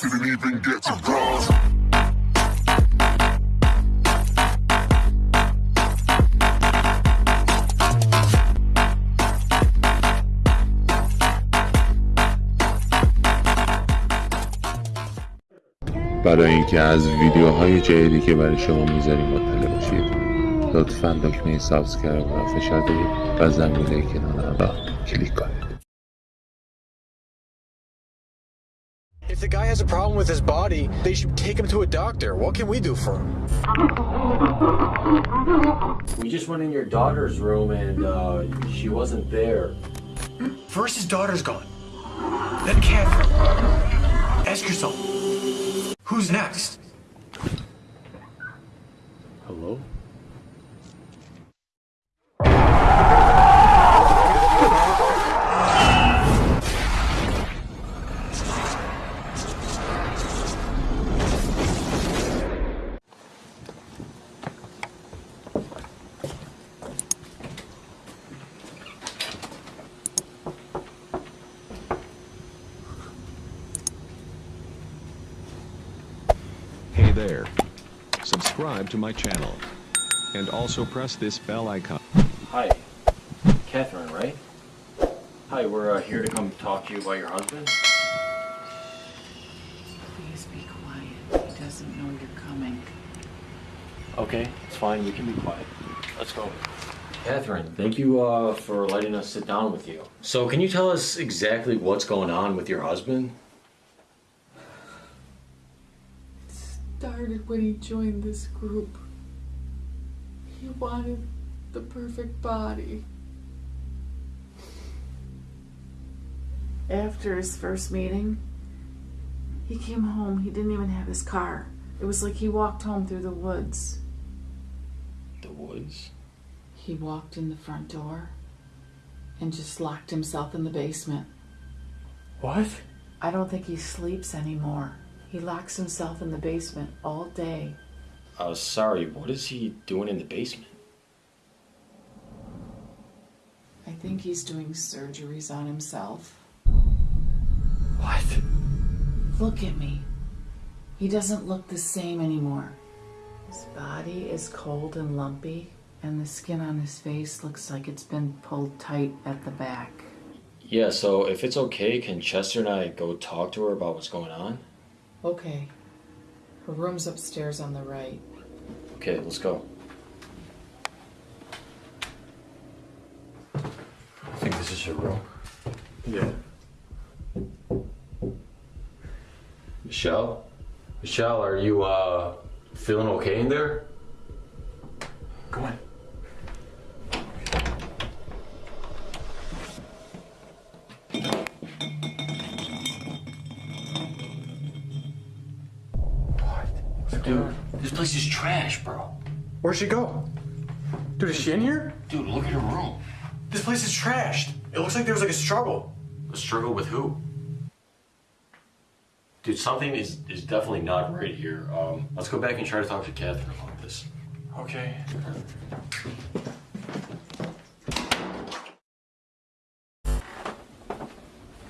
Didn't even. برای اینکه از ویدیوهای جدیدی که برای شما می‌ذاریم مطلع باشید لطفا دکمه سابسکرایب را فشار دهید و زنگوله کنار را کلیک کنید If the guy has a problem with his body, they should take him to a doctor. What can we do for him? We just went in your daughter's room and uh, she wasn't there. First, his daughter's gone. Then Catherine. Ask yourself, who's next? There. Subscribe to my channel. And also press this bell icon. Hi. Catherine, right? Hi, we're uh, here to come talk to you about your husband. Please be quiet. He doesn't know you're coming. Okay, it's fine. We can be quiet. Let's go. Catherine, thank you uh, for letting us sit down with you. So, can you tell us exactly what's going on with your husband? When he joined this group. He wanted the perfect body. After his first meeting, he came home. He didn't even have his car. It was like he walked home through the woods. The woods? He walked in the front door and just locked himself in the basement. What? I don't think he sleeps anymore. He locks himself in the basement all day. Uh, sorry, what is he doing in the basement? I think he's doing surgeries on himself. What? Look at me. He doesn't look the same anymore. His body is cold and lumpy, and the skin on his face looks like it's been pulled tight at the back. Yeah, so if it's okay, can Chester and I go talk to her about what's going on? Okay. Her room's upstairs on the right. Okay, let's go. I think this is her room. Yeah. Michelle? Michelle, are you uh feeling okay in there? Go in. Place is trash, bro. Where'd she go? Dude, is she in here? Dude, look at her room. This place is trashed. It looks like there was like a struggle. A struggle with who? Dude, something is is definitely not right here. Um, let's go back and try to talk to Catherine about this. Okay.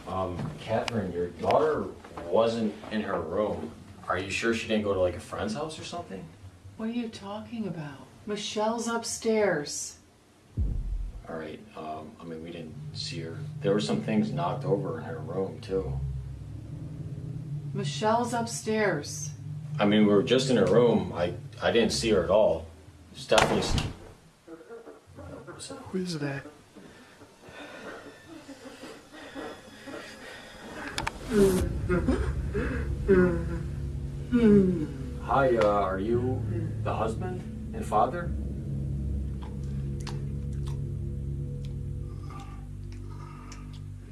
Um, Catherine, your daughter wasn't in her room. Are you sure she didn't go to like a friend's house or something? What are you talking about? Michelle's upstairs. All right. Um, I mean, we didn't see her. There were some things knocked over in her room too. Michelle's upstairs. I mean, we were just in her room. I I didn't see her at all. It's definitely. Who is that? Hi. Uh, are you the husband and father?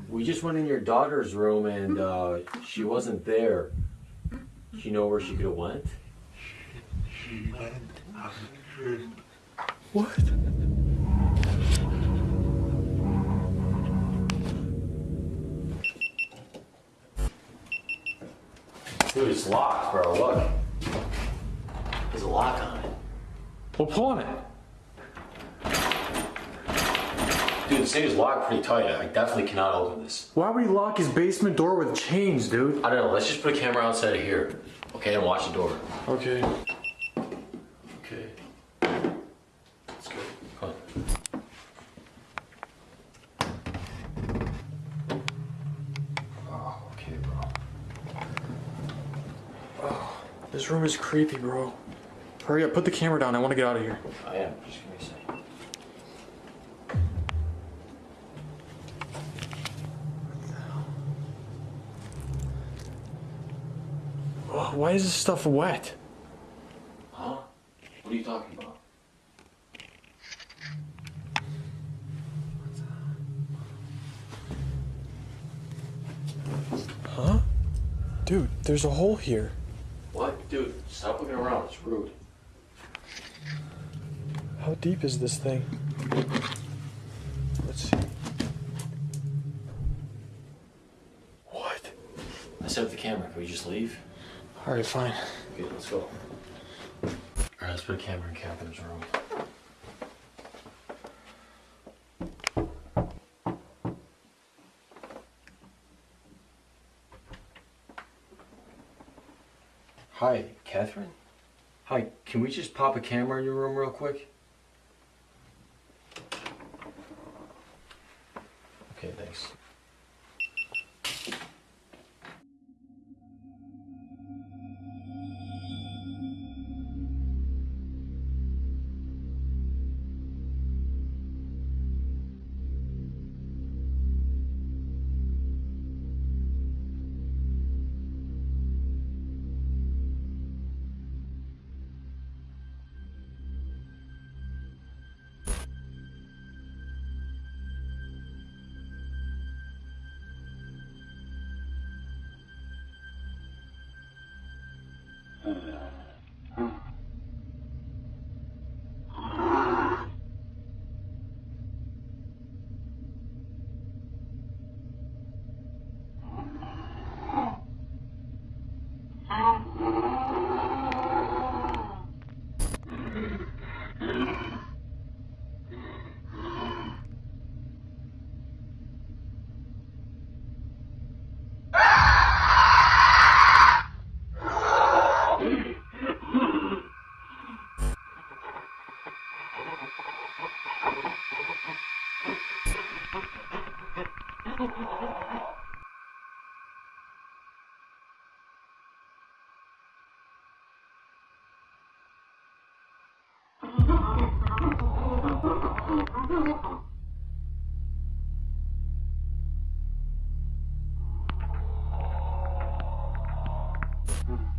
We just went in your daughter's room and uh, she wasn't there. Do you know where she could have went? She went? What? It's locked, bro. Look. There's a lock on it. Well, pull on it. Dude, this thing is locked pretty tight. I definitely cannot open this. Why would he lock his basement door with chains, dude? I don't know. Let's just put a camera outside of here. Okay, and watch the door. Okay. That's good. Come on. Oh, okay, bro. This room is creepy, bro. Hurry up, put the camera down. I want to get out of here. I am. Just give me a second. Oh, why is this stuff wet? Huh? What are you talking about? Huh? Dude, there's a hole here. Dude, stop looking around. It's rude. How deep is this thing? Let's see. What? I set up the camera. Can we just leave? Alright, fine. Okay, let's go. Alright, let's put a camera in Catherine's room. Hi, Catherine? Hi, can we just pop a camera in your room real quick? Mm. Mm-hmm.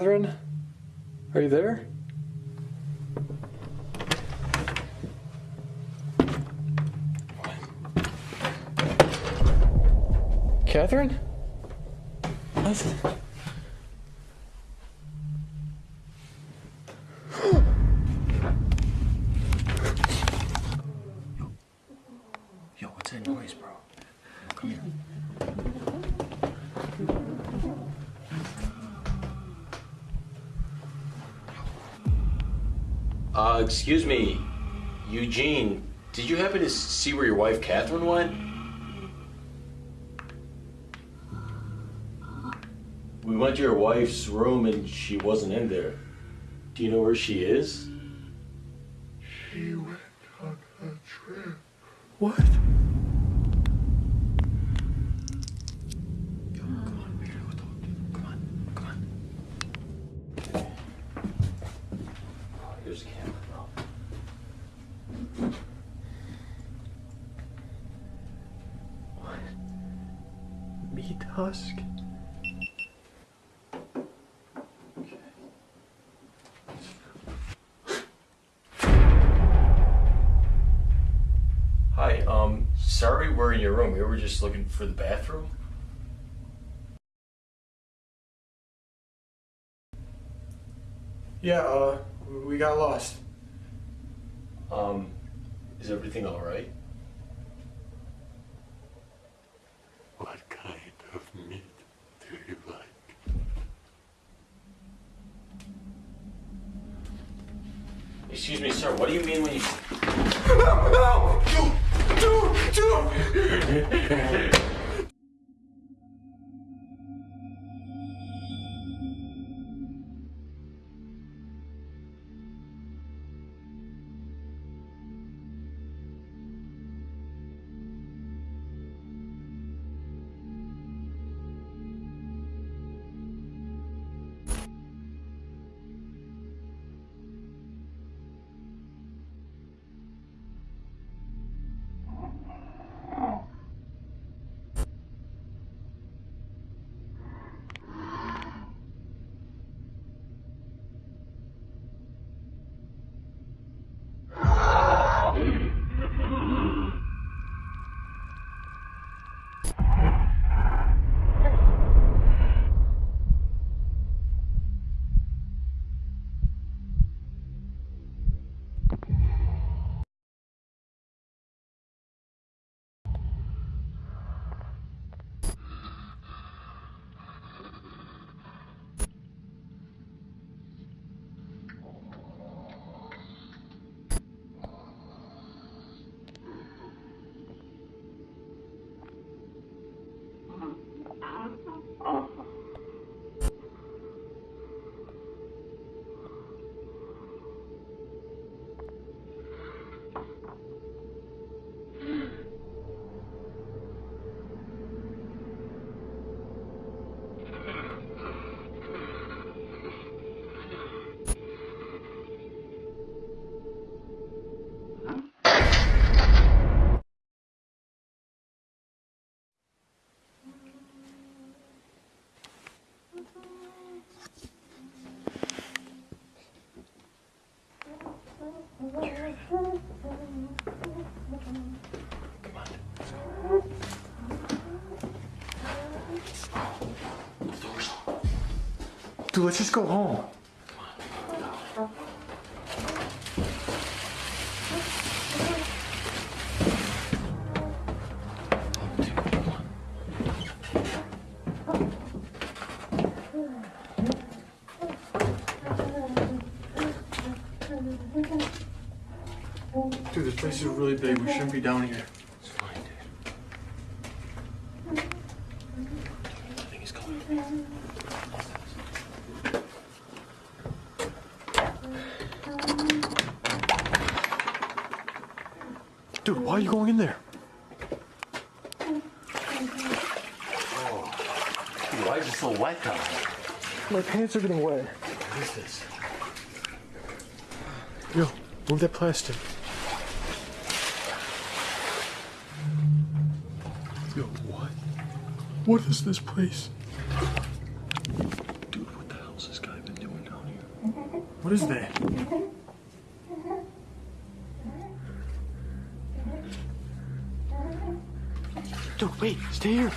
Catherine? Are you there? Catherine? Listen. Yo, what's that noise, bro? Come here. Uh, excuse me, Eugene. Did you happen to see where your wife Catherine went? We went to your wife's room and she wasn't in there. Do you know where she is? She went on a trip. What? Come on, we gotta go talk to him. Come on, come on. Oh, here's the camera, bro. Meat husk? Hi, um, sorry we're in your room. We were just looking for the bathroom. Yeah, uh, we got lost. Um, is everything alright? What kind of meat do you like? Excuse me, sir, what do you mean when you. Dude, let's just go home. Dude, this place is really big. We shouldn't be down here. It's fine, dude. I think he's coming. Dude, why are you going in there? Why is it so wet down? My pants are getting wet. What is this? Yo, move that plastic. Yo, what? What is this place? Dude, what the hell's this guy been doing down here? What is that? Wait, stay here.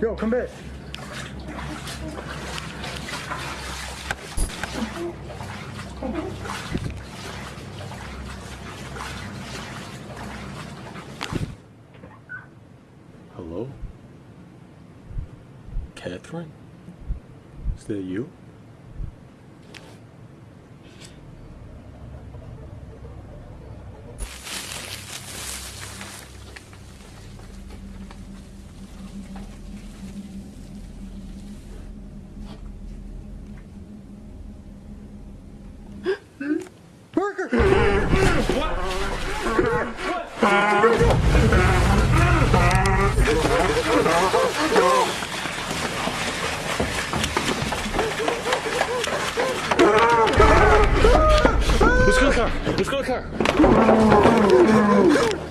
Yo, come back. Hello? Catherine? Is that you? Car. Let's go to the car.